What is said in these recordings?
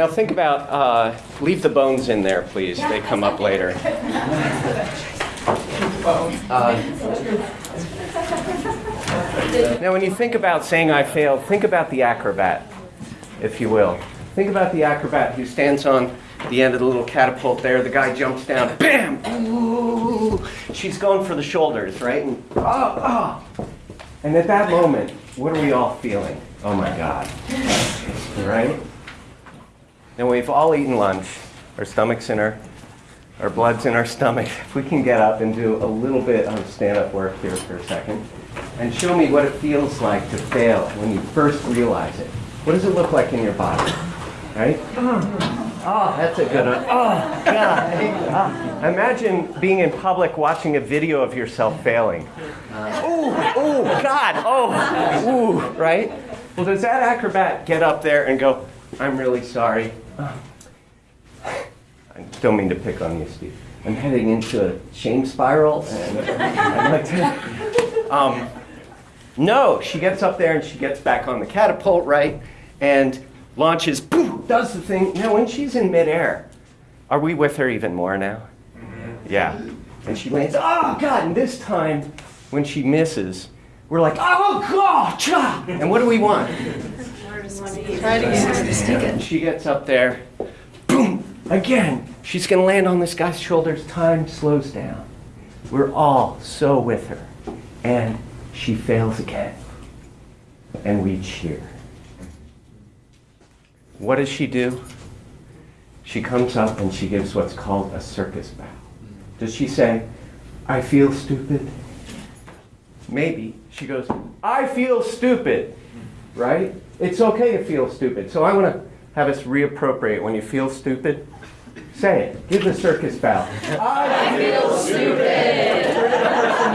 Now think about, uh, leave the bones in there, please. They come up later. Uh, now, when you think about saying I failed, think about the acrobat, if you will. Think about the acrobat who stands on the end of the little catapult there. The guy jumps down, bam! Ooh! She's going for the shoulders, right? And, oh, oh. and at that moment, what are we all feeling? Oh my God. Right? And we've all eaten lunch. Our stomach's in our, our blood's in our stomach. If we can get up and do a little bit of stand-up work here for a second, and show me what it feels like to fail when you first realize it. What does it look like in your body? Right? Oh, that's a good one. Oh, God. Oh. Imagine being in public watching a video of yourself failing. Ooh, ooh, God, oh, ooh, right? Well, does that acrobat get up there and go, I'm really sorry. I don't mean to pick on you, Steve. I'm heading into a shame spiral, and I'd like to. Um, no, she gets up there and she gets back on the catapult, right? And launches, boom, does the thing. Now, when she's in midair, are we with her even more now? Yeah. And she lands, oh, God. And this time, when she misses, we're like, oh, God. And what do we want? She gets up there, boom, again. She's going to land on this guy's shoulders. Time slows down. We're all so with her. And she fails again. And we cheer. What does she do? She comes up and she gives what's called a circus bow. Does she say, I feel stupid? Maybe. She goes, I feel stupid, right? It's okay to feel stupid. So I want to have us reappropriate when you feel stupid. Say it. Give the circus bow. I feel stupid. Turn to the person,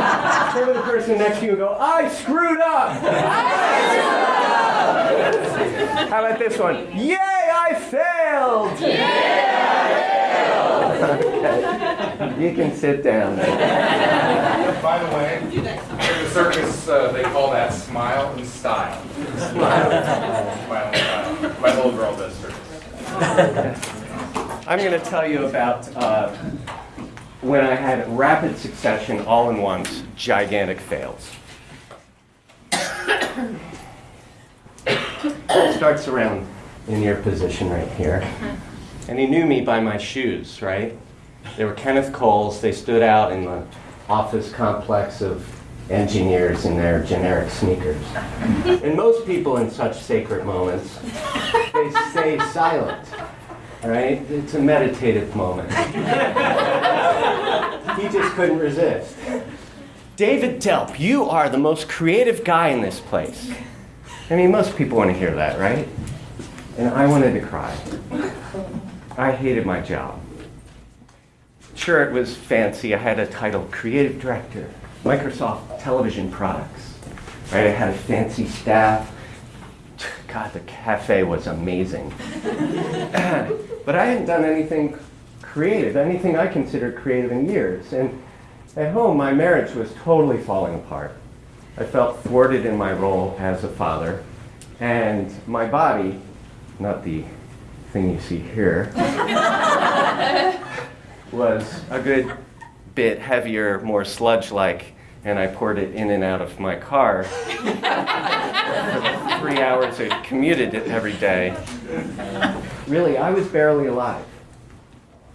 turn to the person next to you and go, I screwed up. I screwed up. How about this one? Yay, I failed. Okay. You can sit down. By the way, in the circus, uh, they call that smile and style. Style. My little girl does. I'm going to tell you about uh, when I had rapid succession, all in once, gigantic fails. It starts around in your position right here. And he knew me by my shoes, right? They were Kenneth Cole's. They stood out in the office complex of engineers in their generic sneakers. And most people in such sacred moments, they stay silent, right? It's a meditative moment. he just couldn't resist. David Delp, you are the most creative guy in this place. I mean, most people want to hear that, right? And I wanted to cry. I hated my job. Sure, it was fancy. I had a title, creative director, Microsoft television products. Right? I had a fancy staff. God, the cafe was amazing. but I hadn't done anything creative, anything I considered creative in years. And at home, my marriage was totally falling apart. I felt thwarted in my role as a father, and my body, not the thing you see here, was a good bit heavier, more sludge-like, and I poured it in and out of my car three hours I commuted it every day. Really, I was barely alive.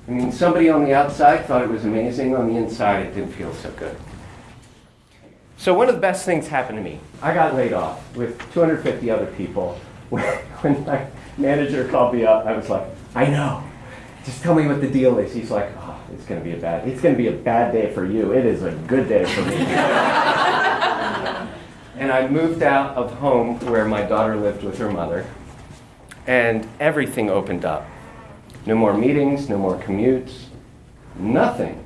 I mean, somebody on the outside thought it was amazing. On the inside, it didn't feel so good. So one of the best things happened to me. I got laid off with 250 other people. When my manager called me up, I was like, I know. Just tell me what the deal is. He's like, oh, it's going to be a bad. It's going to be a bad day for you. It is a good day for me. and I moved out of home where my daughter lived with her mother, and everything opened up. No more meetings, no more commutes, nothing.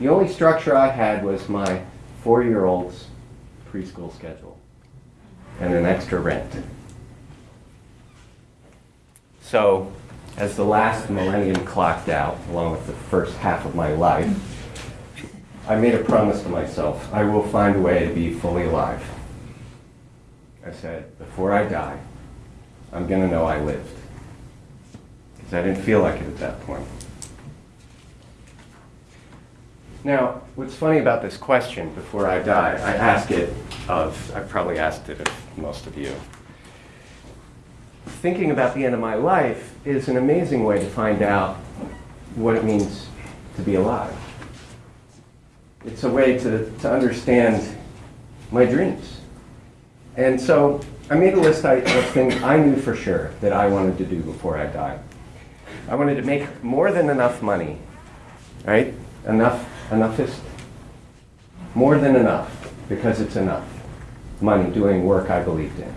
The only structure I had was my four-year-old's preschool schedule and an extra rent. So, as the last millennium clocked out, along with the first half of my life, I made a promise to myself I will find a way to be fully alive. I said, before I die, I'm going to know I lived. because I didn't feel like it at that point. Now, what's funny about this question before I die, I ask it of, I've probably asked it of most of you. Thinking about the end of my life is an amazing way to find out what it means to be alive. It's a way to, to understand my dreams. And so I made a list of things I knew for sure that I wanted to do before I died. I wanted to make more than enough money, right? Enough, enough is more than enough because it's enough money doing work I believed in.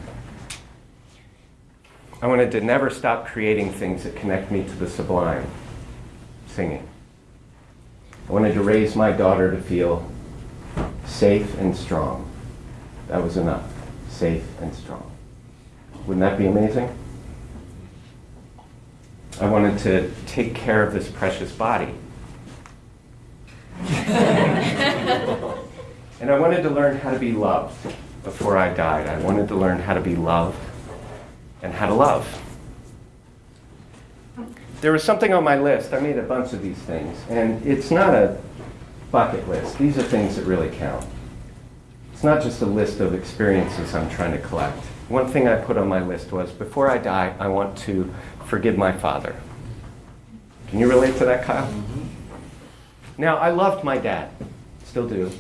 I wanted to never stop creating things that connect me to the sublime, singing. I wanted to raise my daughter to feel safe and strong. That was enough. Safe and strong. Wouldn't that be amazing? I wanted to take care of this precious body. and I wanted to learn how to be loved before I died. I wanted to learn how to be loved and how to love. There was something on my list. I made a bunch of these things, and it's not a bucket list. These are things that really count. It's not just a list of experiences I'm trying to collect. One thing I put on my list was before I die, I want to forgive my father. Can you relate to that, Kyle? Mm-hmm. Now, I loved my dad, still do,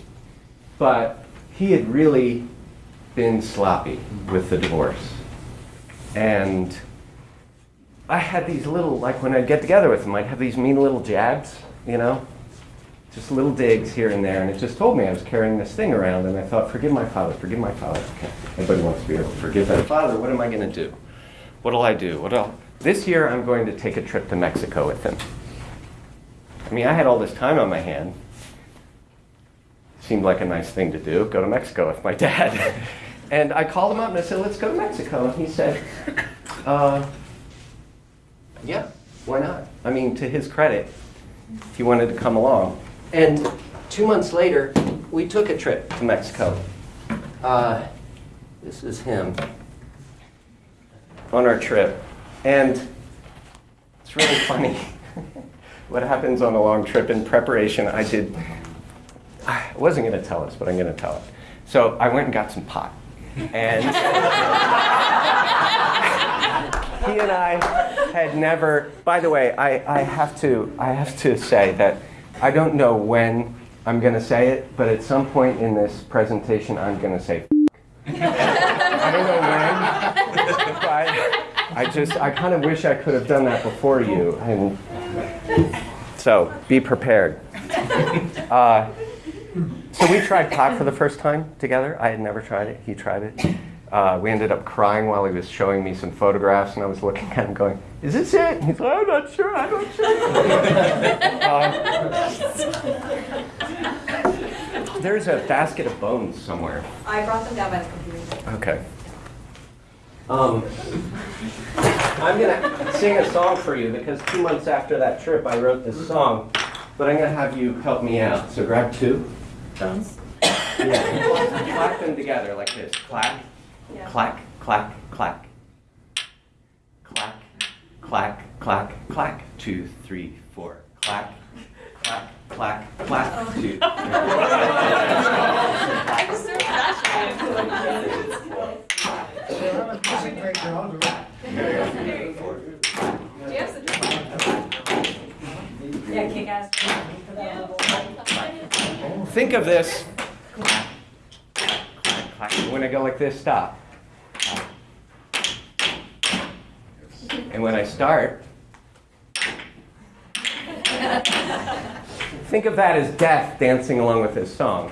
but he had really been sloppy with the divorce. And I had these little, like when I'd get together with him, I'd have these mean little jabs, you know? Just little digs here and there, and it just told me I was carrying this thing around, and I thought, forgive my father, forgive my father. Okay. Everybody wants to be able to forgive their father. What am I going to do? What'll I do? What'll... This year, I'm going to take a trip to Mexico with him. I mean, I had all this time on my hand. Seemed like a nice thing to do, go to Mexico with my dad. And I called him up and I said, let's go to Mexico. And he said, uh, yeah, why not? I mean, to his credit, he wanted to come along. And two months later, we took a trip to Mexico. Uh, this is him on our trip. And it's really funny what happens on a long trip. In preparation, I did, I wasn't going to tell us, but I'm going to tell it. So I went and got some pot. And he and I had never, by the way, I, I, have to, I have to say that I don't know when I'm going to say it, but at some point in this presentation, I'm going to say I don't know when, but I just, I kind of wish I could have done that before you. And so be prepared. Uh, so we tried pot for the first time together. I had never tried it. He tried it. Uh, we ended up crying while he was showing me some photographs, and I was looking at him going, is this it? And he's like, I'm not sure, I'm not sure. uh, there's a basket of bones somewhere. I brought them down by the computer. Okay. Um, I'm going to sing a song for you because two months after that trip I wrote this song, but I'm going to have you help me out. So grab two. Bones? Yeah. Clap them together like this. Clap. Yeah. Clack, clack, clack. Clack, clack, clack, clack. Two, three, four. Clack, clack, clack, clack. Oh. Two. I'm so passionate. Yeah, kick ass. Think of this. When I go like this, stop. And when I start, think of that as death dancing along with this song.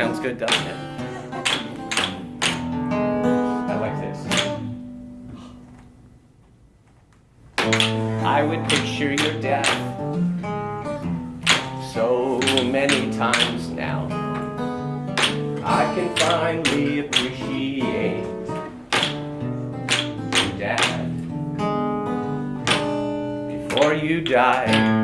Sounds good, doesn't it? I like this. I would picture your death so many times now. I can finally appreciate your dad before you die.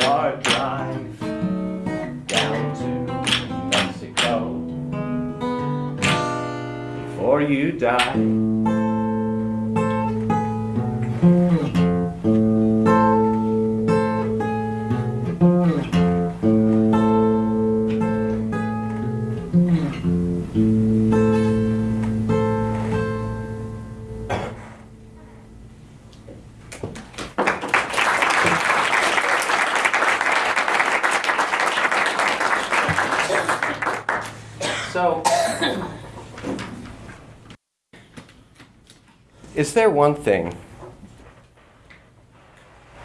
Our drive down to Mexico before you die. Is there one thing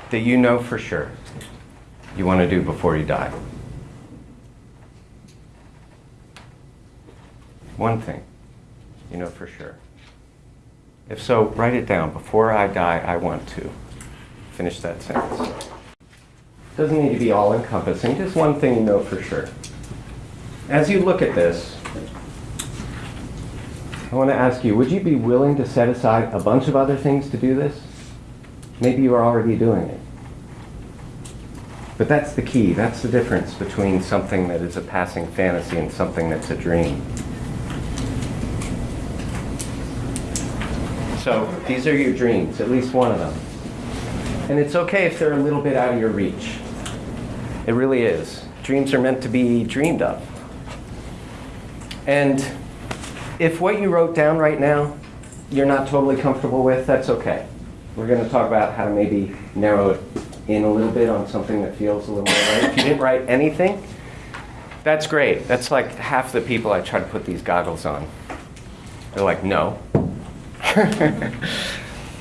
that you know for sure you want to do before you die? One thing you know for sure. If so, write it down. Before I die, I want to. Finish that sentence. Doesn't need to be all encompassing, just one thing you know for sure. As you look at this, I want to ask you, would you be willing to set aside a bunch of other things to do this? Maybe you are already doing it. But that's the key. That's the difference between something that is a passing fantasy and something that's a dream. So these are your dreams, at least one of them. And it's okay if they're a little bit out of your reach. It really is. Dreams are meant to be dreamed of. And if what you wrote down right now you're not totally comfortable with, that's okay. We're going to talk about how to maybe narrow it in a little bit on something that feels a little more right. If you didn't write anything, that's great. That's like half the people I try to put these goggles on. They're like, no.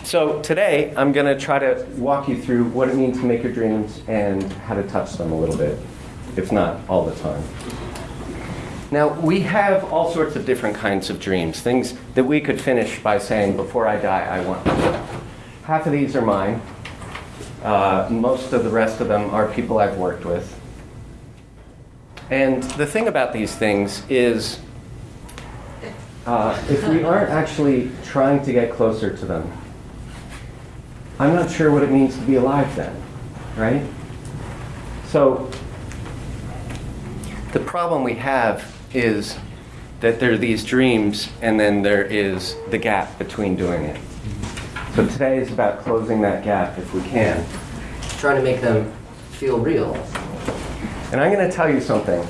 so today I'm going to try to walk you through what it means to make your dreams and how to touch them a little bit, if not all the time. Now, we have all sorts of different kinds of dreams, things that we could finish by saying, before I die, I want. Half of these are mine. Uh, most of the rest of them are people I've worked with. And the thing about these things is, uh, if we aren't actually trying to get closer to them, I'm not sure what it means to be alive then, right? So, the problem we have is that there are these dreams and then there is the gap between doing it. So today is about closing that gap if we can. Trying to make them feel real. And I'm going to tell you something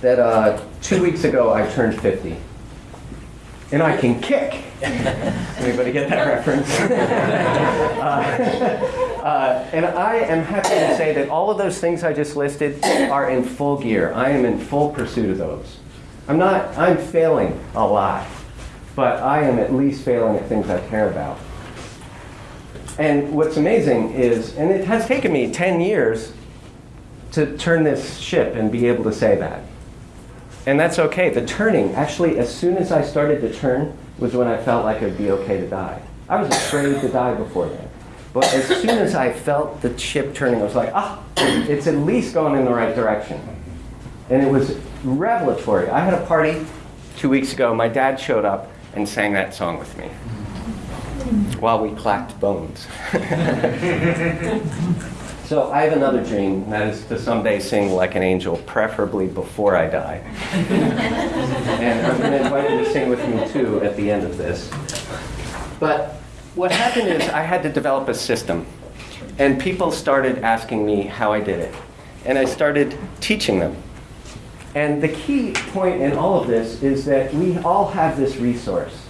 that uh, two weeks ago I turned 50. And I can kick. Anybody get that reference? uh, uh, and I am happy to say that all of those things I just listed are in full gear. I am in full pursuit of those. I'm not, I'm failing a lot, but I am at least failing at things I care about. And what's amazing is, and it has taken me 10 years to turn this ship and be able to say that. And that's okay. The turning, actually, as soon as I started to turn, was when I felt like it'd be okay to die. I was afraid to die before then. But as soon as I felt the chip turning, I was like, ah, it's at least going in the right direction. And it was revelatory. I had a party two weeks ago. My dad showed up and sang that song with me while we clacked bones. so I have another dream, that is to someday sing like an angel, preferably before I die. and I'm going to invite you to sing with me too at the end of this. But what happened is I had to develop a system, and people started asking me how I did it. And I started teaching them. And the key point in all of this is that we all have this resource.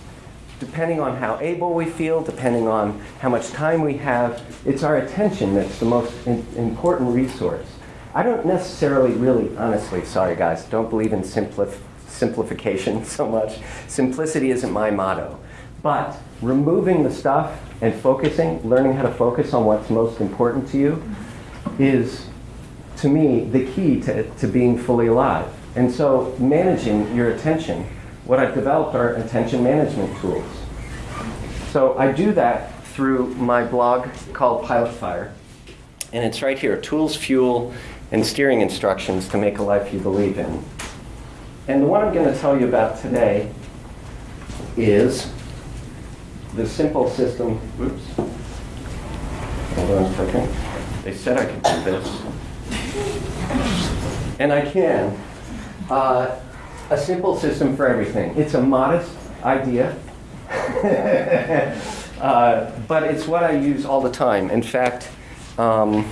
Depending on how able we feel, depending on how much time we have, it's our attention that's the most important resource. I don't necessarily, really, honestly, sorry guys, don't believe in simplif- simplification so much. Simplicity isn't my motto. But removing the stuff and focusing, learning how to focus on what's most important to you, is to me, the key to, to being fully alive. And so, managing your attention, what I've developed are attention management tools. So, I do that through my blog called Pilot Fire. And it's right here tools, fuel, and steering instructions to make a life you believe in. And the one I'm going to tell you about today is the simple system. Oops. Hold on a second. They said I could do this and I can. Uh, a simple system for everything. It's a modest idea, uh, but it's what I use all the time. In fact, um,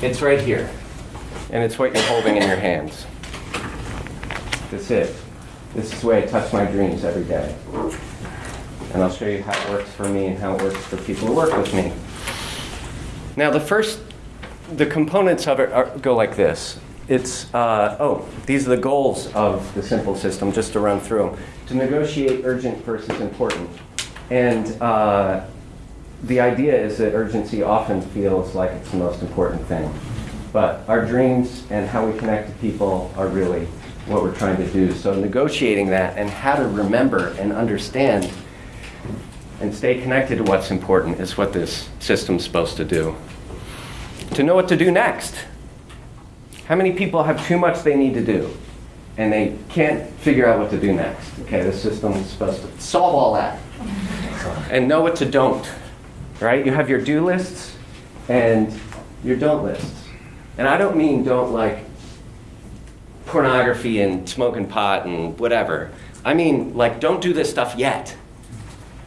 it's right here, and it's what you're holding in your hands. That's it. This is the way I touch my dreams every day. And I'll show you how it works for me and how it works for people who work with me. Now, the first the components of it are, go like this. It's, uh, oh, these are the goals of the simple system, just to run through them. To negotiate urgent versus important. And uh, the idea is that urgency often feels like it's the most important thing. But our dreams and how we connect to people are really what we're trying to do. So negotiating that and how to remember and understand and stay connected to what's important is what this system's supposed to do to know what to do next. How many people have too much they need to do and they can't figure out what to do next? Okay, the system is supposed to solve all that and know what to don't. Right? You have your do lists and your don't lists. And I don't mean don't like pornography and smoking pot and whatever. I mean like don't do this stuff yet.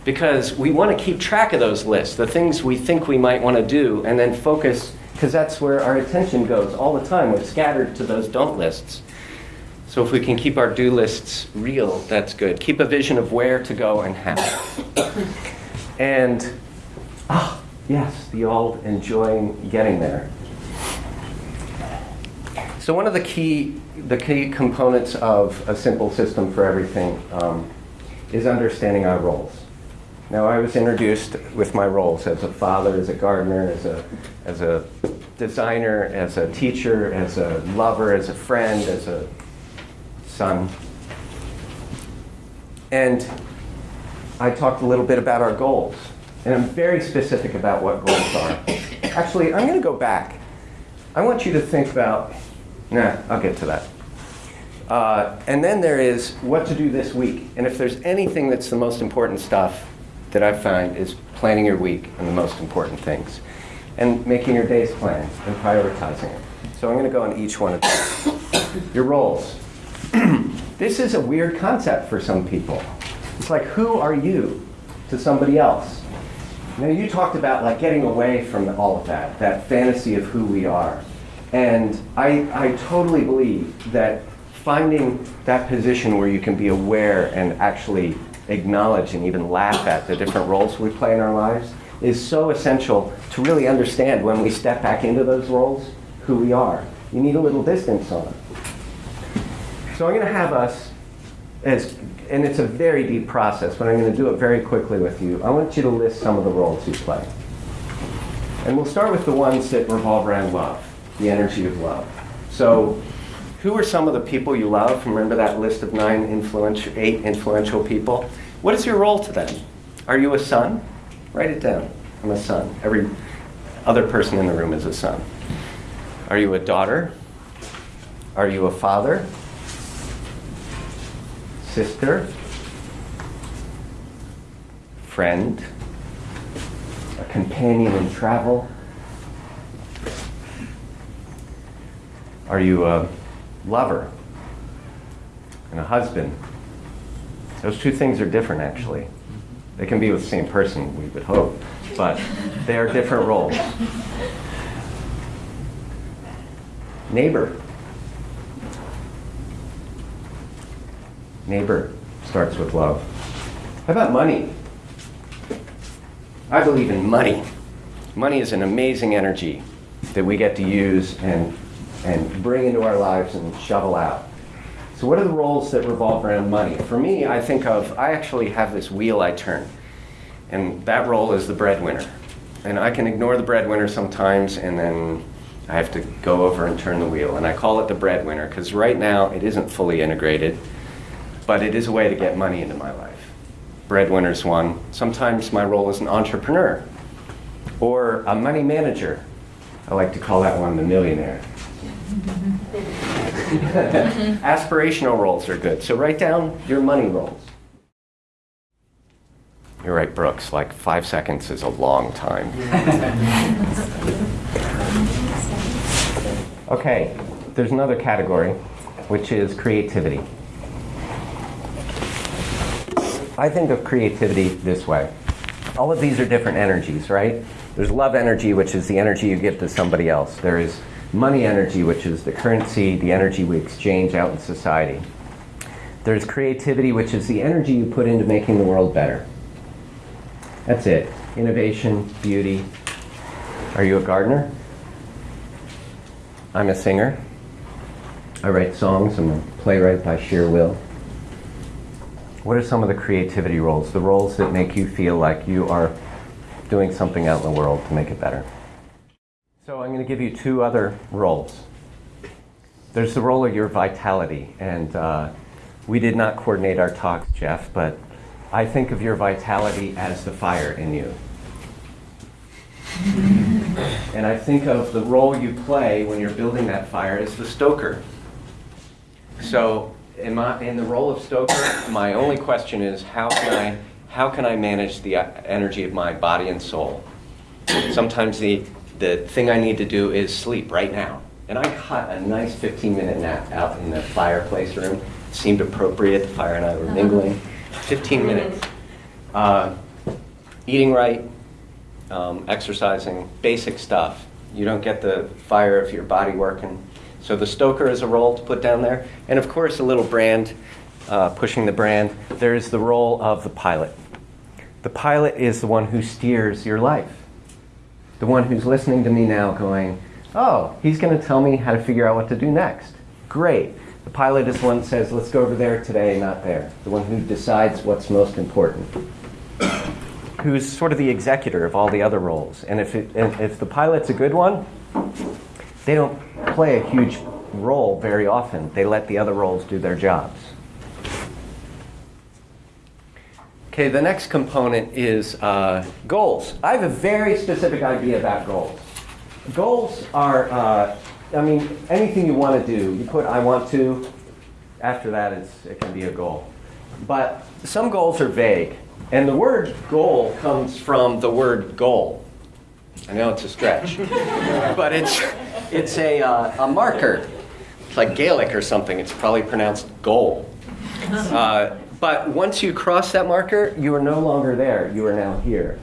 Because we want to keep track of those lists, the things we think we might want to do, and then focus because that's where our attention goes all the time. We're scattered to those don't lists. So if we can keep our do lists real, that's good. Keep a vision of where to go and how. and, ah, yes, the old enjoying getting there. So one of the key, the key components of a simple system for everything um, is understanding our roles. Now, I was introduced with my roles as a father, as a gardener, as a, as a designer, as a teacher, as a lover, as a friend, as a son. And I talked a little bit about our goals. And I'm very specific about what goals are. Actually, I'm going to go back. I want you to think about, nah, I'll get to that. Uh, and then there is what to do this week. And if there's anything that's the most important stuff, that I find is planning your week and the most important things, and making your day's plan and prioritizing it. So I'm going to go on each one of these. Your roles. this is a weird concept for some people. It's like, who are you to somebody else? Now, you talked about like getting away from all of that, that fantasy of who we are. And I, I totally believe that finding that position where you can be aware and actually acknowledge and even laugh at the different roles we play in our lives is so essential to really understand when we step back into those roles who we are. You need a little distance on it. So I'm going to have us, as, and it's a very deep process, but I'm going to do it very quickly with you. I want you to list some of the roles you play. And we'll start with the ones that revolve around love, the energy of love. So, who are some of the people you love? Remember that list of nine influential, eight influential people? What is your role to them? Are you a son? Write it down. I'm a son. Every other person in the room is a son. Are you a daughter? Are you a father? Sister? Friend? A companion in travel? Are you a lover and a husband? Those two things are different, actually. They can be with the same person, we would hope, but they are different roles. Neighbor. Neighbor starts with love. How about money? I believe in money. Money is an amazing energy that we get to use and, and bring into our lives and shovel out. So, what are the roles that revolve around money? For me, I think of, I actually have this wheel I turn, and that role is the breadwinner. And I can ignore the breadwinner sometimes, and then I have to go over and turn the wheel. And I call it the breadwinner because right now it isn't fully integrated, but it is a way to get money into my life. Breadwinner's one. Sometimes my role is an entrepreneur or a money manager. I like to call that one the millionaire. Aspirational roles are good. So write down your money roles. You're right, Brooks. Like five seconds is a long time. okay, there's another category, which is creativity. I think of creativity this way. All of these are different energies, right? There's love energy, which is the energy you give to somebody else. There is money energy, which is the currency, the energy we exchange out in society. There's creativity, which is the energy you put into making the world better. That's it. Innovation, beauty. Are you a gardener? I'm a singer. I write songs. I'm a playwright by sheer will. What are some of the creativity roles? The roles that make you feel like you are doing something out in the world to make it better. So I'm going to give you two other roles. There's the role of your vitality, and uh, we did not coordinate our talks, Jeff, but I think of your vitality as the fire in you. and I think of the role you play when you're building that fire as the stoker. So in, my, in the role of stoker, my only question is how can I, how can I manage the uh, energy of my body and soul? Sometimes the, the thing I need to do is sleep right now. And I caught a nice 15 minute nap out in the fireplace room. It seemed appropriate. The fire and I were mingling. 15 minutes. Uh, eating right, um, exercising, basic stuff. You don't get the fire of your body working. So the stoker is a role to put down there. And of course, a little brand, uh, pushing the brand. There is the role of the pilot. The pilot is the one who steers your life. The one who's listening to me now going, oh, he's going to tell me how to figure out what to do next. Great. The pilot is the one that says, let's go over there today, not there. The one who decides what's most important. Who's sort of the executor of all the other roles. And if, it, and if the pilot's a good one, they don't play a huge role very often. They let the other roles do their jobs. Okay, the next component is uh, goals. I have a very specific idea about goals. Goals are, uh, I mean, anything you want to do, you put I want to, after that it's, it can be a goal. But some goals are vague. And the word goal comes from the word goal. I know it's a stretch, but it's, it's a, uh, a marker. It's like Gaelic or something. It's probably pronounced goal. Uh, but once you cross that marker, you are no longer there. You are now here.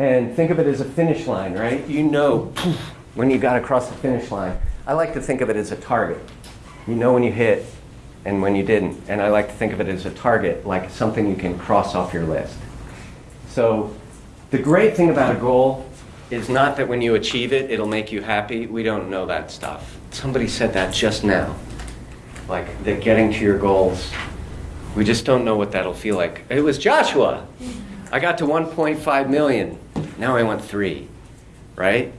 And think of it as a finish line, right? You know when you got to cross the finish line. I like to think of it as a target. You know when you hit and when you didn't. And I like to think of it as a target, like something you can cross off your list. So the great thing about a goal is not that when you achieve it, it'll make you happy. We don't know that stuff. Somebody said that just now. Like that getting to your goals, we just don't know what that'll feel like. It was Joshua. I got to 1.5 million. Now I want three, right?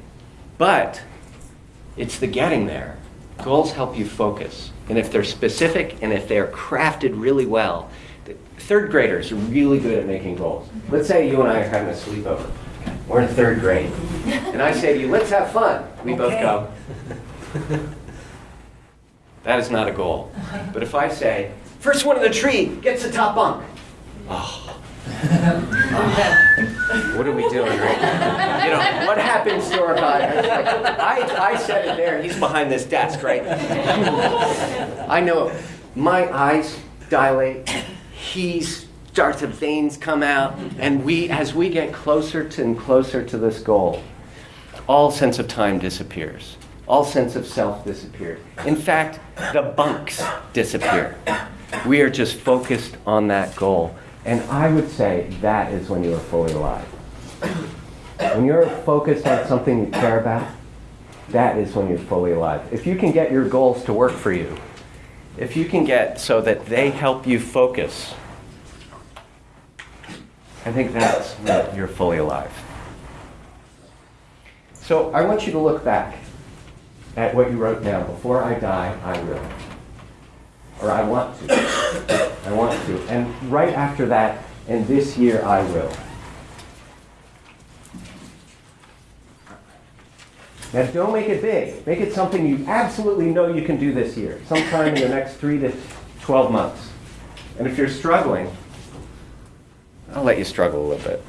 But it's the getting there. Goals help you focus. And if they're specific and if they're crafted really well, the third graders are really good at making goals. Let's say you and I are having a sleepover. We're in third grade. And I say to you, let's have fun. We both go. That is not a goal. But if I say, first one in the tree gets the top bunk. Oh. What are we doing, right? You know, what happens to our? I, I said it there. He's behind this desk, right? I know my eyes dilate. He starts to veins come out, and we, as we get closer to and closer to this goal, all sense of time disappears. All sense of self disappears. In fact, the bunks disappear. We are just focused on that goal. And I would say that is when you are fully alive. When you're focused on something you care about, that is when you're fully alive. If you can get your goals to work for you, if you can get so that they help you focus, I think that's when you're fully alive. So I want you to look back at what you wrote down. Before I die, I will. Or I want to. I want to. And right after that, and this year I will. Now don't make it big. Make it something you absolutely know you can do this year, sometime in the next three to 12 months. And if you're struggling, I'll let you struggle a little bit.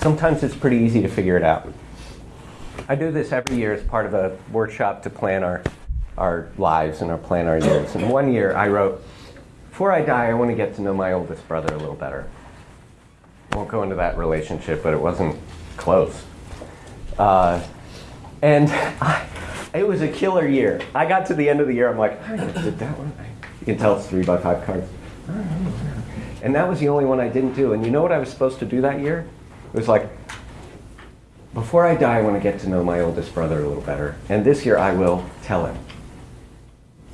Sometimes it's pretty easy to figure it out. I do this every year as part of a workshop to plan our, our lives and our plan our years. And one year I wrote, before I die, I want to get to know my oldest brother a little better. I won't go into that relationship, but it wasn't close. Uh, and I, it was a killer year. I got to the end of the year, I'm like, I did that one. You can tell it's three by five cards. And that was the only one I didn't do. And you know what I was supposed to do that year? It was like, before I die, I want to get to know my oldest brother a little better. And this year I will tell him.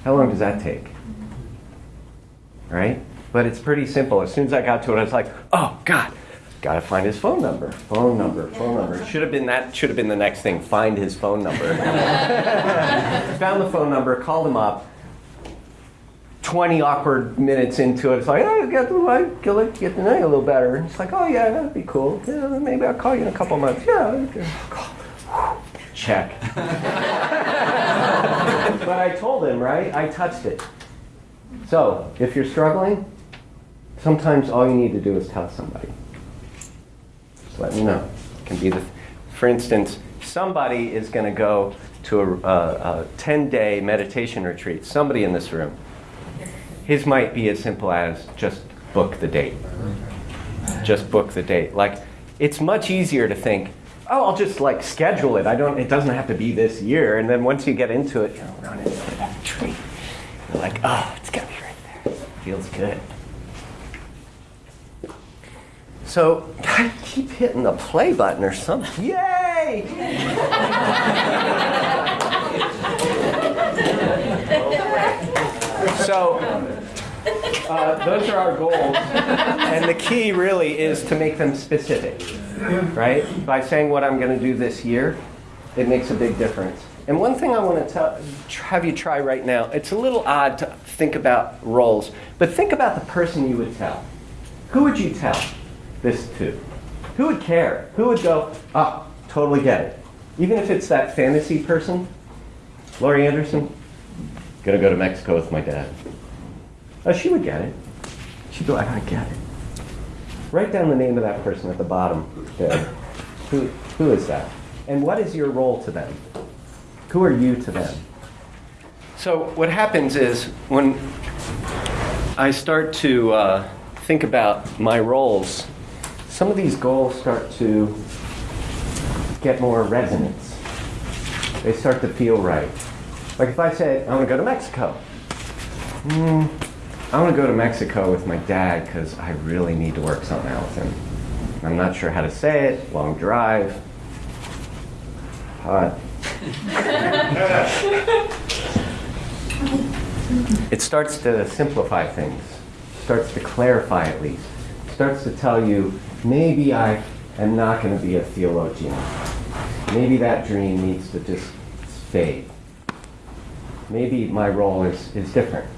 How long does that take? Right? But it's pretty simple. As soon as I got to it, I was like, oh, God, gotta find his phone number. Phone number, phone number. Should have been that, should have been the next thing. Find his phone number. Found the phone number, called him up. 20 awkward minutes into it, it's like, oh, I got to like, get, to- get to know you a little better. It's like, oh, yeah, that'd be cool. Yeah, maybe I'll call you in a couple months. Yeah, okay. check. but I told him, right? I touched it. So, if you're struggling, sometimes all you need to do is tell somebody. Just let me know. It can be the, for instance, somebody is going to go to a, a, a 10 day meditation retreat, somebody in this room. His might be as simple as just book the date. Just book the date. Like, it's much easier to think, oh, I'll just like schedule it. I don't. It doesn't have to be this year. And then once you get into it, you know, run into that tree. You're like, oh, it's got to be right there. Feels good. So I keep hitting the play button or something. Yay! so uh, those are our goals, and the key really is to make them specific, right? By saying what I'm going to do this year, it makes a big difference. And one thing I want to have you try right now, it's a little odd to think about roles, but think about the person you would tell. Who would you tell this to? Who would care? Who would go, ah, totally get it? Even if it's that fantasy person, Laurie Anderson, gonna go to Mexico with my dad. Oh, she would get it. She'd go, I gotta get it. Write down the name of that person at the bottom there. Who, who is that? And what is your role to them? Who are you to them? So, what happens is when I start to uh, think about my roles, some of these goals start to get more resonance. They start to feel right. Like if I said, I want to go to Mexico. Hmm, I want to go to Mexico with my dad because I really need to work something out with him. I'm not sure how to say it, long drive. Hot. it starts to simplify things, starts to clarify at least, starts to tell you maybe I am not going to be a theologian. Maybe that dream needs to just fade. Maybe my role is, is different.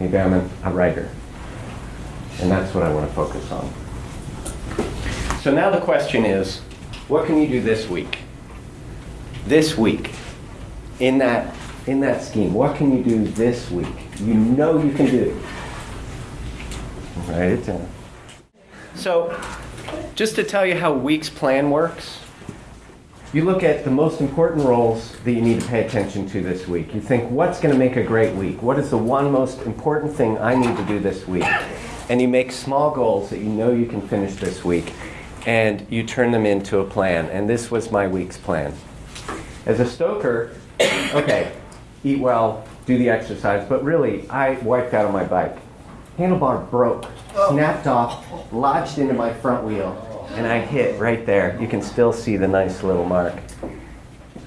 Maybe I'm a, a writer. And that's what I want to focus on. So now the question is what can you do this week? This week, in that, in that scheme, what can you do this week? You know you can do. Write it down. So, just to tell you how week's plan works, you look at the most important roles that you need to pay attention to this week. You think, what's going to make a great week? What is the one most important thing I need to do this week? And you make small goals that you know you can finish this week, and you turn them into a plan. And this was my week's plan. As a stoker, okay, eat well, do the exercise, but really, I wiped out on my bike. Handlebar broke, oh. snapped off, lodged into my front wheel, and I hit right there. You can still see the nice little mark.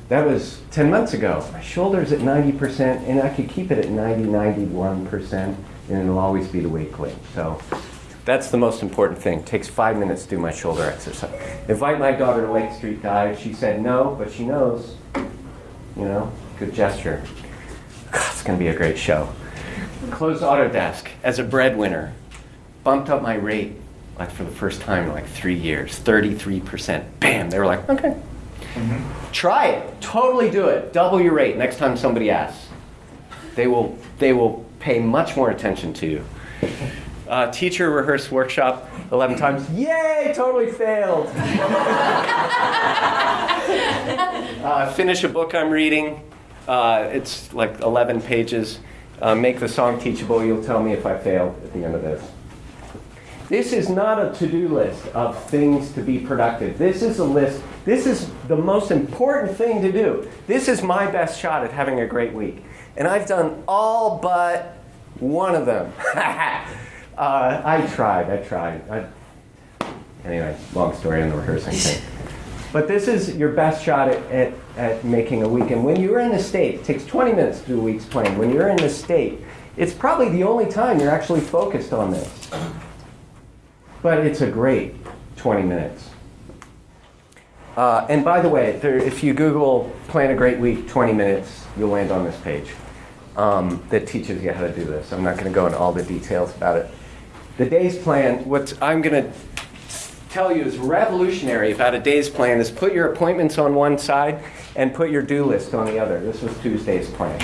That was 10 months ago. My shoulder's at 90%, and I could keep it at 90, 91%, and it'll always be the weight link. So that's the most important thing. takes five minutes to do my shoulder exercise. Invite my daughter to Lake Street Dive. She said no, but she knows. You know, good gesture. God, it's going to be a great show. Closed Autodesk as a breadwinner. Bumped up my rate like for the first time in like three years 33%. Bam! They were like, okay. Try it. Totally do it. Double your rate next time somebody asks. They will, they will pay much more attention to you. Uh, teacher rehearse workshop 11 times. Yay! Totally failed. uh, finish a book I'm reading. Uh, it's like 11 pages. Uh, make the song teachable. You'll tell me if I failed at the end of this. This is not a to do list of things to be productive. This is a list. This is the most important thing to do. This is my best shot at having a great week. And I've done all but one of them. uh, I tried. I tried. I, anyway, long story on the rehearsing thing. But this is your best shot at, at, at making a week. And when you're in the state, it takes 20 minutes to do a week's plan. When you're in the state, it's probably the only time you're actually focused on this. But it's a great 20 minutes. Uh, and by the way, there, if you Google plan a great week 20 minutes, you'll land on this page um, that teaches you how to do this. I'm not going to go into all the details about it. The day's plan, what I'm going to tell you is revolutionary about a day's plan is put your appointments on one side and put your do list on the other. This was Tuesday's plan.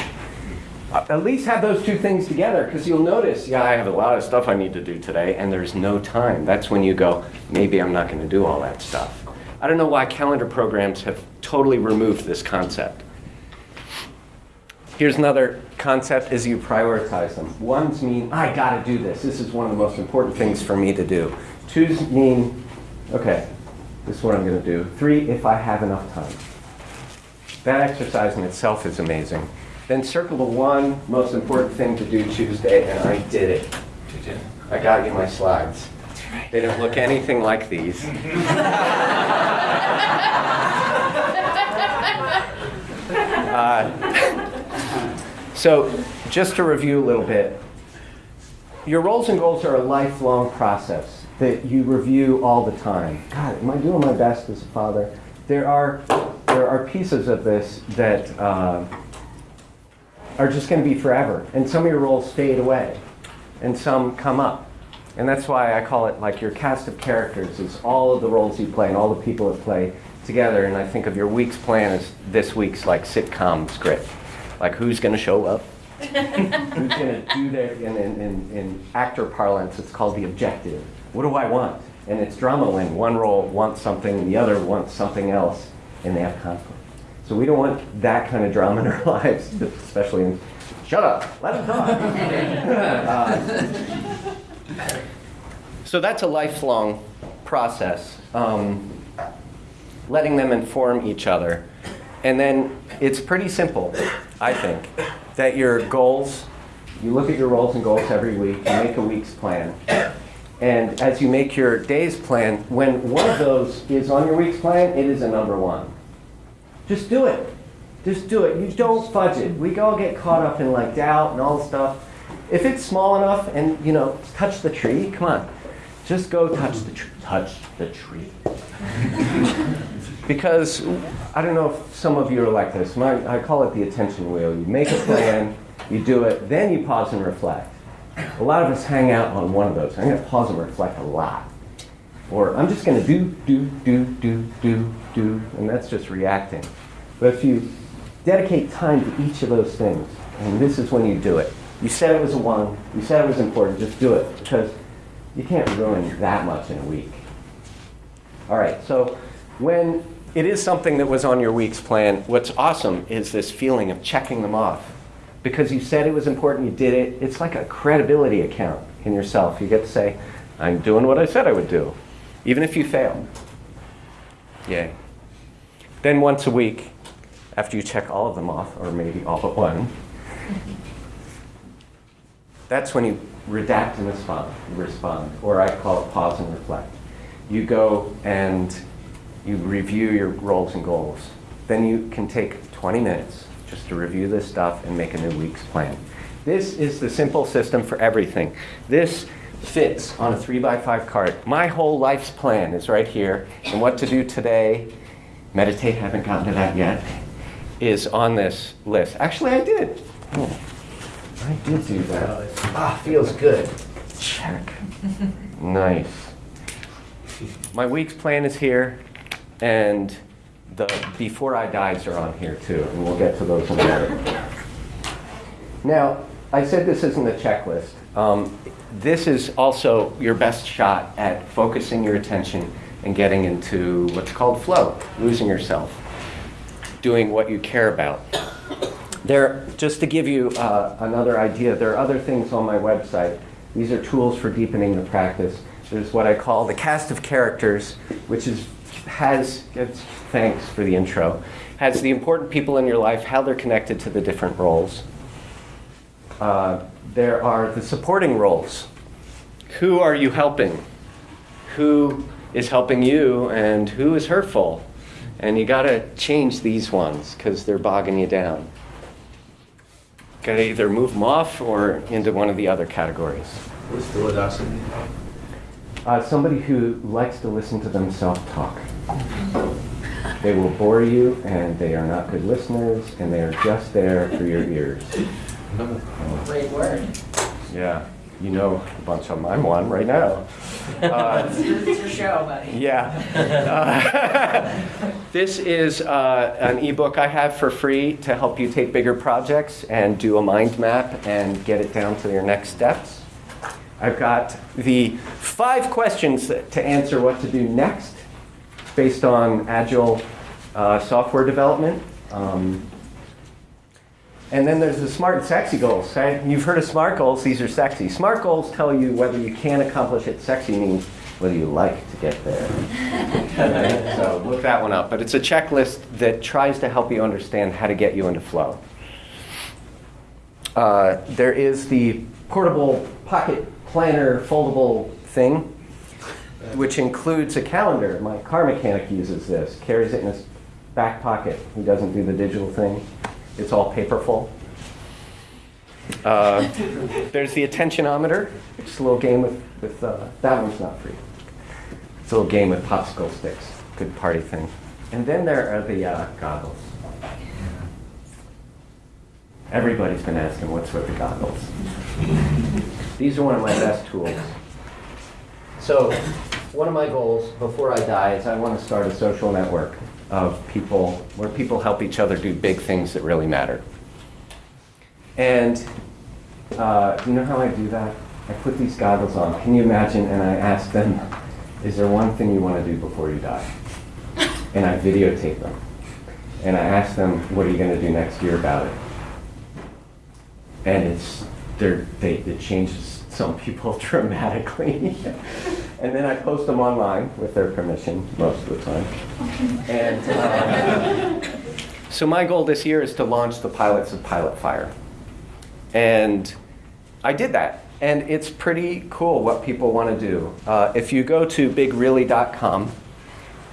At least have those two things together because you'll notice, yeah, I have a lot of stuff I need to do today and there's no time. That's when you go, maybe I'm not going to do all that stuff. I don't know why calendar programs have totally removed this concept. Here's another concept as you prioritize them. Ones mean, I got to do this. This is one of the most important things for me to do. Twos mean, okay, this is what I'm going to do. Three, if I have enough time. That exercise in itself is amazing. Then circle the one most important thing to do Tuesday, and I did it. I got you my slides. They don't look anything like these. Uh, so, just to review a little bit, your roles and goals are a lifelong process that you review all the time. God, am I doing my best as a father? There are there are pieces of this that uh, are just going to be forever, and some of your roles fade away, and some come up, and that's why I call it like your cast of characters is all of the roles you play and all the people that play together. And I think of your week's plan as this week's like sitcom script, like who's going to show up, who's going to do their in, in, in, in actor parlance. It's called the objective. What do I want? and it's drama when one role wants something, and the other wants something else, and they have conflict. So we don't want that kind of drama in our lives, especially in, shut up, let them talk. Uh, so that's a lifelong process, um, letting them inform each other. And then it's pretty simple, I think, that your goals, you look at your roles and goals every week, you make a week's plan. And as you make your day's plan, when one of those is on your week's plan, it is a number one. Just do it. Just do it. You don't fudge it. We all get caught up in like doubt and all this stuff. If it's small enough and you know, touch the tree, come on. Just go touch the tree. Touch the tree. because I don't know if some of you are like this. My, I call it the attention wheel. You make a plan, you do it, then you pause and reflect. A lot of us hang out on one of those. I'm going to pause and reflect a lot. Or I'm just going to do, do, do, do, do, do, and that's just reacting. But if you dedicate time to each of those things, and this is when you do it. You said it was a one, you said it was important, just do it because you can't ruin that much in a week. All right, so when it is something that was on your week's plan, what's awesome is this feeling of checking them off. Because you said it was important, you did it. It's like a credibility account in yourself. You get to say, I'm doing what I said I would do, even if you fail. Yay. Then once a week, after you check all of them off, or maybe all but one, that's when you redact and respond, respond, or I call it pause and reflect. You go and you review your roles and goals. Then you can take 20 minutes just to review this stuff and make a new week's plan. This is the simple system for everything. This fits on a three by five card. My whole life's plan is right here, and what to do today, meditate, haven't gotten to that yet, is on this list. Actually, I did. Oh, I did do that. Ah, feels good. Check. Nice. My week's plan is here, and the before I dies are on here too, and we'll get to those in a minute. Now, I said this isn't a checklist. Um, this is also your best shot at focusing your attention and getting into what's called flow, losing yourself, doing what you care about. There, just to give you uh, another idea, there are other things on my website. These are tools for deepening the practice. There's what I call the cast of characters, which is has thanks for the intro has the important people in your life, how they're connected to the different roles. Uh, there are the supporting roles. Who are you helping? Who is helping you, and who is hurtful? And you got to change these ones because they're bogging you down. Got to either move them off or into one of the other categories. What's philodosity? Uh, somebody who likes to listen to themselves talk. They will bore you, and they are not good listeners, and they are just there for your ears. Great word. Yeah, you know a bunch of them. I'm one right now. Uh, It's your show, buddy. yeah. Uh, this is uh, an ebook I have for free to help you take bigger projects and do a mind map and get it down to your next steps. I've got the five questions to answer what to do next based on agile uh, software development. Um, and then there's the smart and sexy goals. Right? You've heard of SMART goals, these are sexy. SMART goals tell you whether you can accomplish it. Sexy means whether you like to get there. So look that one up. But it's a checklist that tries to help you understand how to get you into flow. Uh, there is the portable pocket planner foldable thing, which includes a calendar. My car mechanic uses this, carries it in his back pocket. He doesn't do the digital thing. It's all paperful. Uh, there's the attentionometer, which is a little game with, with uh, that one's not free. It's a little game with popsicle sticks. Good party thing. And then there are the uh, goggles. Everybody's been asking what's with the goggles. These are one of my best tools. So, one of my goals before I die is I want to start a social network of people where people help each other do big things that really matter. And uh, you know how I do that? I put these goggles on. Can you imagine? And I ask them, is there one thing you want to do before you die? And I videotape them. And I ask them, what are you going to do next year about it? And it's, they, it changes some people dramatically. And then I post them online with their permission most of the time. And um, so my goal this year is to launch the pilots of Pilot Fire. And I did that. And it's pretty cool what people want to do. Uh, if you go to bigreally.com,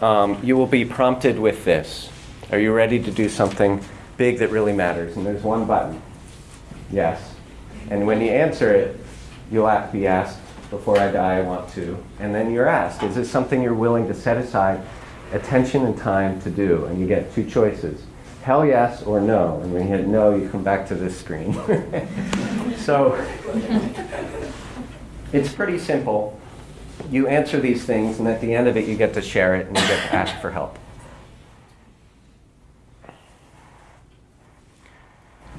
um, you will be prompted with this. Are you ready to do something big that really matters? And there's one button. Yes. And when you answer it, you'll be asked, before I die, I want to. And then you're asked, is this something you're willing to set aside attention and time to do? And you get two choices hell yes or no. And when you hit no, you come back to this screen. so it's pretty simple. You answer these things, and at the end of it, you get to share it and you get to ask for help.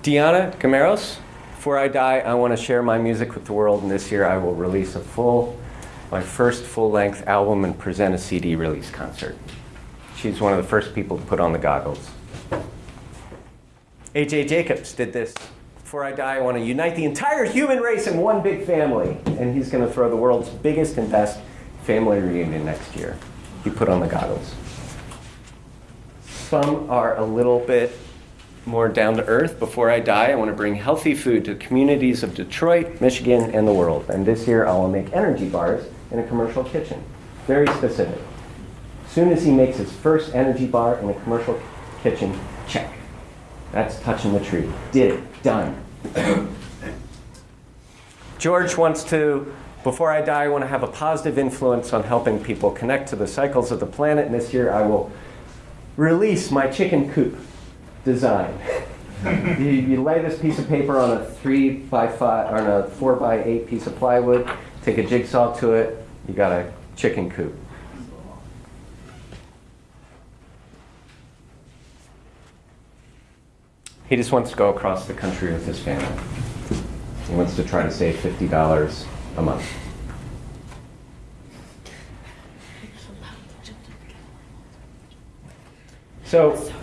Diana Gameros, before I die, I want to share my music with the world, and this year I will release a full, my first full length album and present a CD release concert. She's one of the first people to put on the goggles. A.J. Jacobs did this. Before I die, I want to unite the entire human race in one big family. And he's going to throw the world's biggest and best family reunion next year. He put on the goggles. Some are a little bit more down to earth. Before I die, I want to bring healthy food to communities of Detroit, Michigan, and the world. And this year, I will make energy bars in a commercial kitchen. Very specific. Soon as he makes his first energy bar in a commercial kitchen, check. That's touching the tree. Did it. Done. George wants to, before I die, I want to have a positive influence on helping people connect to the cycles of the planet. And this year I will release my chicken coop design. you, you lay this piece of paper on a three by five, on a four by eight piece of plywood, take a jigsaw to it, you got a chicken coop. He just wants to go across the country with his family. He wants to try to save $50 a month. So,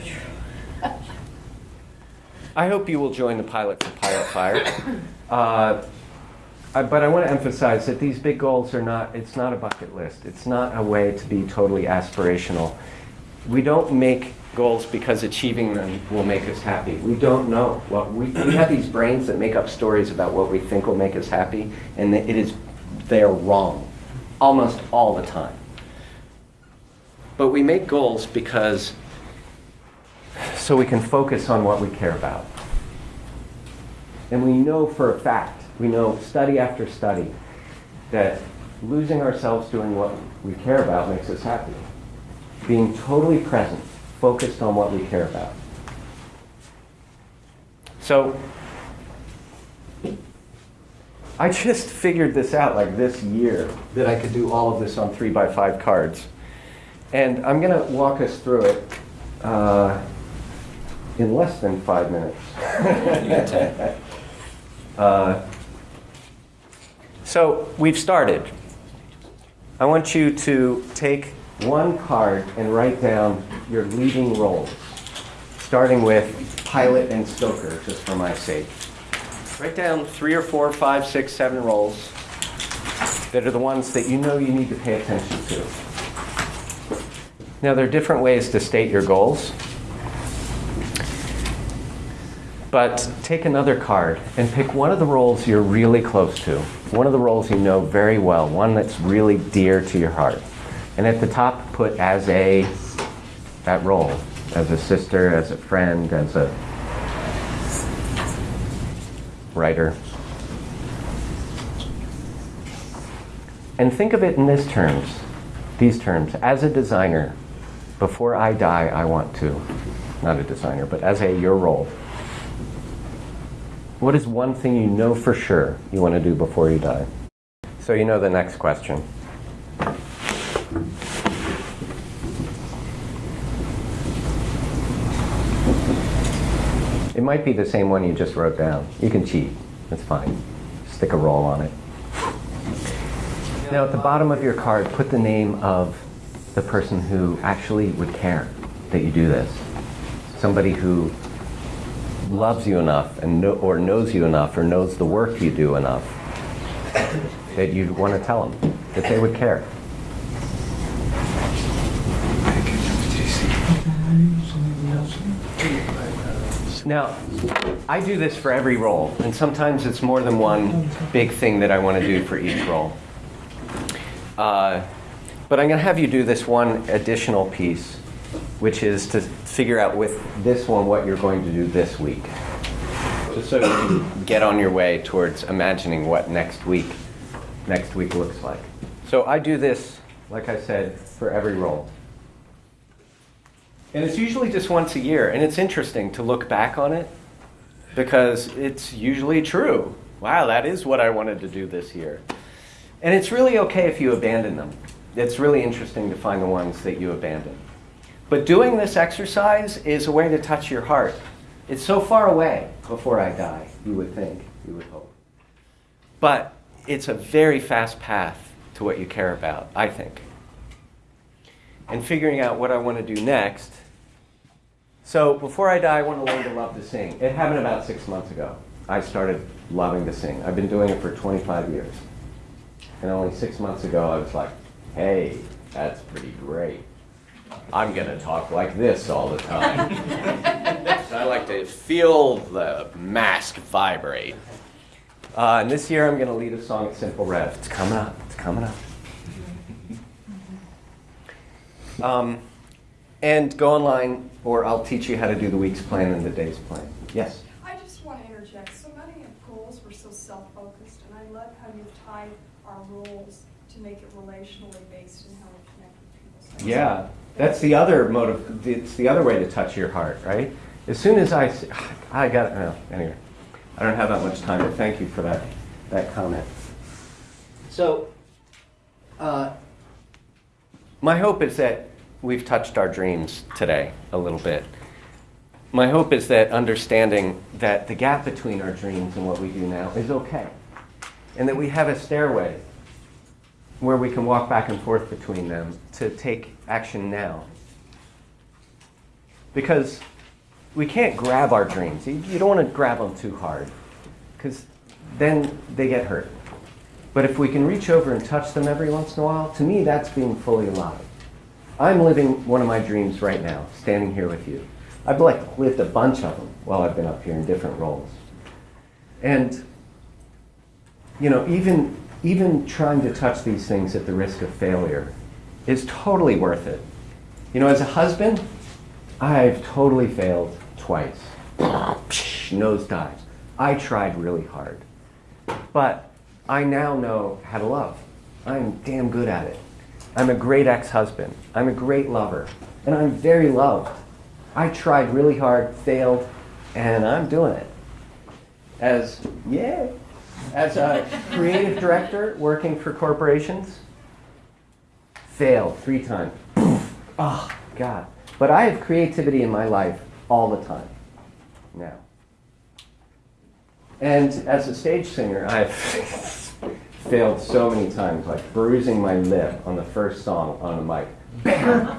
I hope you will join the pilot for Pilot Fire. Uh, I- but I want to emphasize that these big goals are not, it's not a bucket list. It's not a way to be totally aspirational. We don't make goals because achieving them will make us happy. We don't know. We, we have these brains that make up stories about what we think will make us happy, and it is, they are wrong almost all the time. But we make goals because so we can focus on what we care about. And we know for a fact, we know study after study, that losing ourselves doing what we care about makes us happy. Being totally present, focused on what we care about. So, I just figured this out like this year that I could do all of this on three by five cards. And I'm going to walk us through it uh, in less than five minutes. uh, so we've started. I want you to take one card and write down your leading roles, starting with pilot and stoker, just for my sake. Write down three or four, five, six, seven roles that are the ones that you know you need to pay attention to. Now, there are different ways to state your goals. But take another card and pick one of the roles you're really close to, one of the roles you know very well, one that's really dear to your heart. And at the top, put as a, that role, as a sister, as a friend, as a writer. And think of it in this terms, these terms. As a designer, before I die, I want to, not a designer, but as a your role. What is one thing you know for sure you want to do before you die? So you know the next question. It might be the same one you just wrote down. You can cheat. It's fine. Stick a roll on it. Now, at the bottom of your card, put the name of the person who actually would care that you do this. Somebody who loves you enough and or knows you enough or knows the work you do enough that you'd want to tell them that they would care. Now, I do this for every role, and sometimes it's more than one big thing that I want to do for each role. Uh, but I'm going to have you do this one additional piece, which is to figure out with this one what you're going to do this week. Just so you can get on your way towards imagining what next week next week looks like. So I do this, like I said, for every role. And it's usually just once a year, and it's interesting to look back on it because it's usually true. Wow, that is what I wanted to do this year. And it's really okay if you abandon them. It's really interesting to find the ones that you abandon. But doing this exercise is a way to touch your heart. It's so far away before I die, you would think, you would hope. But it's a very fast path to what you care about, I think. And figuring out what I want to do next. So before I die, I want to learn to love to sing. It happened about six months ago. I started loving to sing. I've been doing it for 25 years. And only six months ago, I was like, hey, that's pretty great. I'm going to talk like this all the time. so I like to feel the mask vibrate. Uh, and this year I'm going to lead a song at Simple Rev. It's coming up. It's coming up. Um, and go online, or I'll teach you how to do the week's plan and the day's plan. Yes? I just want to interject. So many of goals were so self-focused, and I love how you've tied our roles to make it relationally based and how we connect with people. So Yeah, that's the other motive. It's the other way to touch your heart, right? As soon as I, I got well, anyway. I don't have that much time, but thank you for that that comment. So, uh, my hope is that we've touched our dreams today a little bit. My hope is that understanding that the gap between our dreams and what we do now is okay, and that we have a stairway where we can walk back and forth between them to take action now. Because we can't grab our dreams. You, don't want to grab them too hard, because then they get hurt. But if we can reach over and touch them every once in a while, to me, that's being fully alive. I'm living one of my dreams right now, standing here with you. I've like lived a bunch of them while I've been up here in different roles. And you know, even even trying to touch these things at the risk of failure is totally worth it. You know, as a husband, I've totally failed twice. Nosedives. I tried really hard. But I now know how to love. I'm damn good at it. I'm a great ex-husband. I'm a great lover. And I'm very loved. I tried really hard, failed, and I'm doing it. As, yeah, as a creative director working for corporations, failed three times. oh, God. But I have creativity in my life all the time now. And as a stage singer, I've failed so many times, like bruising my lip on the first song on the mic. Bam!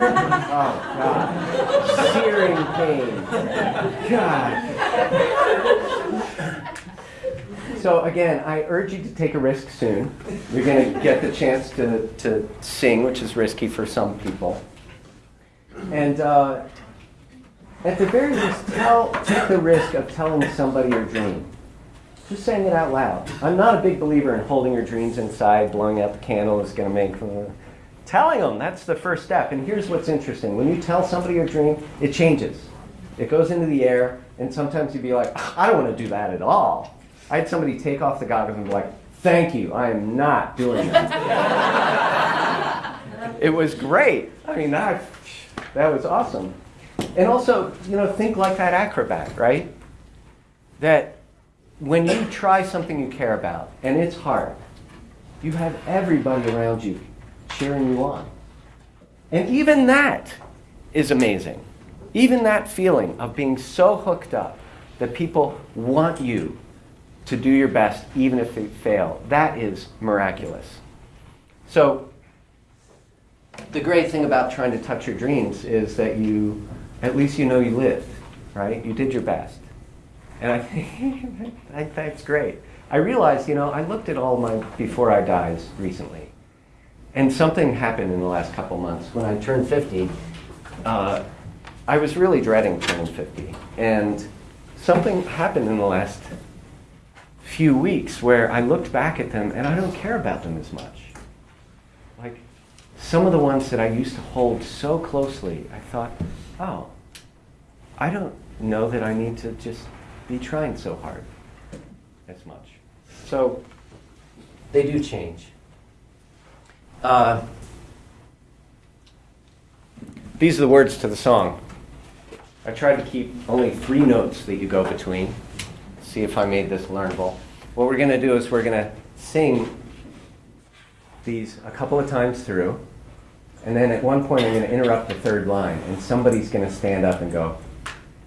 Oh, God. Searing pain. God. So again, I urge you to take a risk soon. You're going to get the chance to, to sing, which is risky for some people. And uh, at the very least, tell, take the risk of telling somebody your dream. Just saying it out loud. I'm not a big believer in holding your dreams inside, blowing out the candle is going to make them. Telling them, that's the first step. And here's what's interesting. When you tell somebody your dream, it changes. It goes into the air, and sometimes you'd be like, I don't want to do that at all. I had somebody take off the goggles and be like, thank you, I am not doing that. it was great. I mean, that, that was awesome. And also, you know, think like that acrobat, right? That when you try something you care about and it's hard, you have everybody around you cheering you on. And even that is amazing. Even that feeling of being so hooked up that people want you to do your best even if they fail, that is miraculous. So, the great thing about trying to touch your dreams is that you, at least you know you lived, right? You did your best. And I think that's great. I realized, you know, I looked at all my before I dies recently. And something happened in the last couple months. When I turned 50, uh, I was really dreading turning 50. And something happened in the last few weeks where I looked back at them and I don't care about them as much. Like some of the ones that I used to hold so closely, I thought, oh, I don't know that I need to just be trying so hard as much. So they do change. Uh, these are the words to the song. I tried to keep only three notes that you go between. See if I made this learnable. What we're going to do is we're going to sing these a couple of times through, and then at one point I'm going to interrupt the third line, and somebody's going to stand up and go,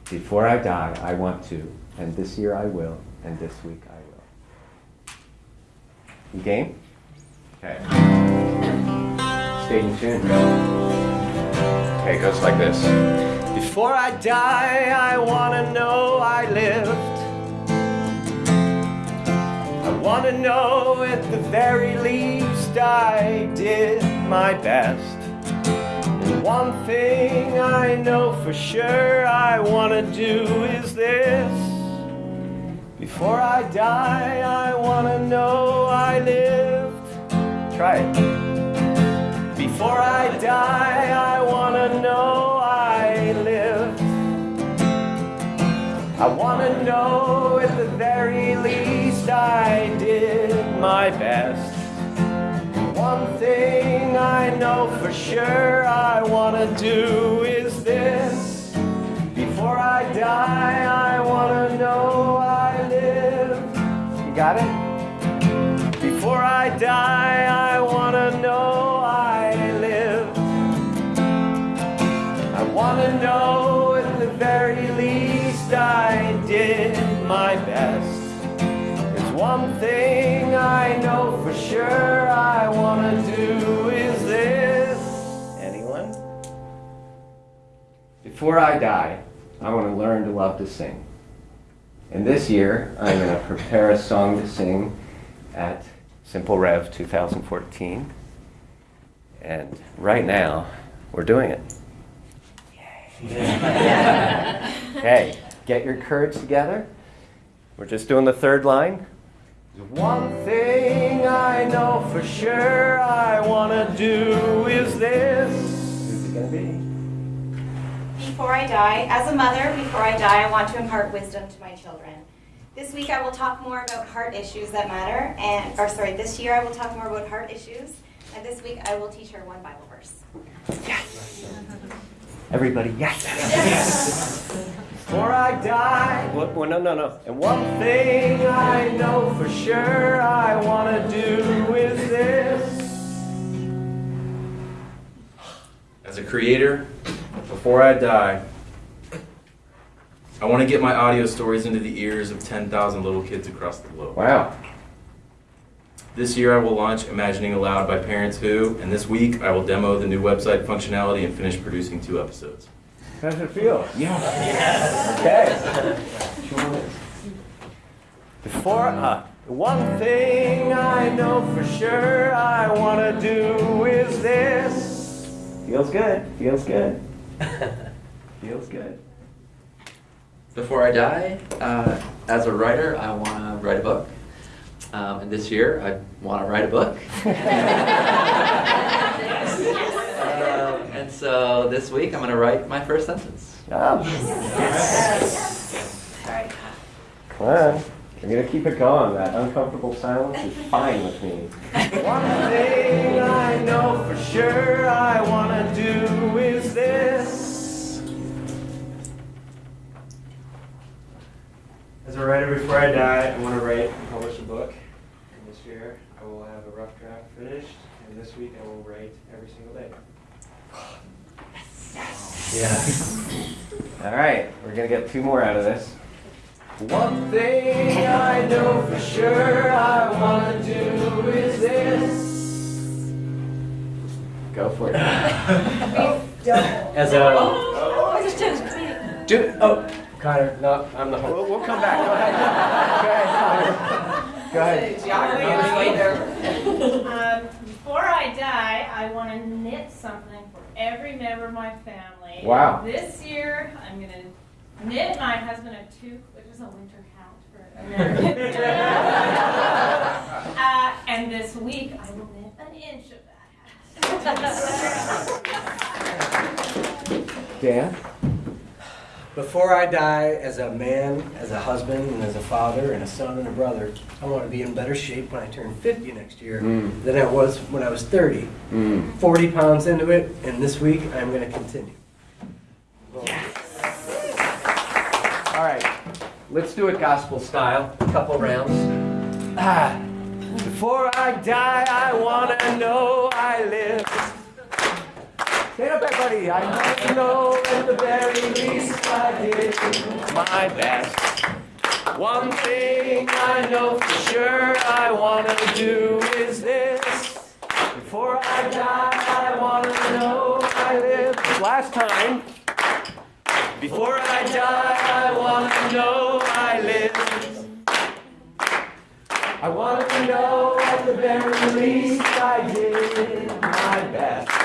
Before I die, I want to, and this year I will, and this week I will. You game? Okay. Stay in tune. Okay, it goes like this. Before I die, I wanna know I lived. I wanna know at the very least I did my best. One thing I know for sure I wanna do is this. Before I die, I wanna know I lived. Try it. Before I die, I wanna know I lived. I wanna know at the very least I did my best. One thing I know for sure I wanna do is this. Before I die, I wanna know I lived. You got it? Before I die, I wanna know I lived. I wanna know at the very least I did my best. One thing I know for sure I wanna do is this. Anyone? Before I die, I want to learn to love to sing. And this year, I'm going to prepare a song to sing at Simple Rev 2014. And right now, we're doing it. Yay. Okay, get your courage together. We're just doing the third line. The one thing I know for sure I want to do is this. Who's it going to be? Before I die, as a mother, before I die, I want to impart wisdom to my children. This week I will talk more about heart issues that matter, and or sorry, this year I will talk more about heart issues, and this week I will teach her one Bible verse. Yes! Everybody, yes. Before I die. What, well, no, no, no. And one thing I know for sure I want to do is this. As a creator, before I die, I want to get my audio stories into the ears of 10,000 little kids across the globe. Wow. This year I will launch Imagining Aloud by Parents Who, and this week I will demo the new website functionality and finish producing two episodes. How does it feel? Yeah. Okay. Before, uh, one thing I know for sure I want to do is this. Feels good. Feels good. Feels good. Before I die, uh, as a writer, I want to write a book. Um, and this year, I want to write a book. And so this week, I'm going to write my first sentence. Ah. Sorry. Come on. I'm gonna keep it going. That uncomfortable silence is fine with me. One thing I know for sure I wanna do is this. As a writer, before I die, I want to write and publish a book. And this year, I will have a rough draft finished. And this week, I will write every single day. Yeah. All right, we're gonna get two more out of this. One thing I know for sure I wanna do is this. Go for it. As a Do, oh, Connor, no, I'm the we'll, host. we'll come back. Go ahead. Go ahead, Connor. Go ahead. Um, before I die, I want to knit something for every member of my family. Wow. This year, I'm going to knit my husband a toque, which is a winter hat for American. uh, and this week, I will knit an inch of that hat. Dan? Before I die, as a man, as a husband, and as a father, and a son, and a brother, I want to be in better shape when I turn 50 next year Mm. than I was when I was 30. Mm. 40 pounds into it, and this week I'm going to continue. All right, let's do it gospel style. A couple rounds. Ah. Before I die, I want to know I live. Stand up, everybody. I to know at the very least I did my best. One thing I know for sure I want to do is this. Before I die, I want to know I live. Last time. Before I die, I want to know I live. I want to know at the very least I did my best.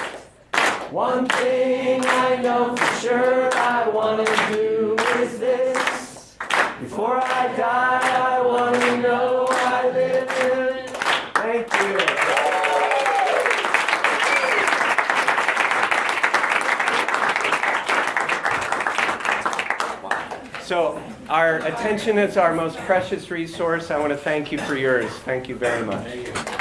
One thing I know for sure I want to do is this. Before I die, I want to know I live. Thank you. So our attention is our most precious resource. I want to thank you for yours. Thank you very much.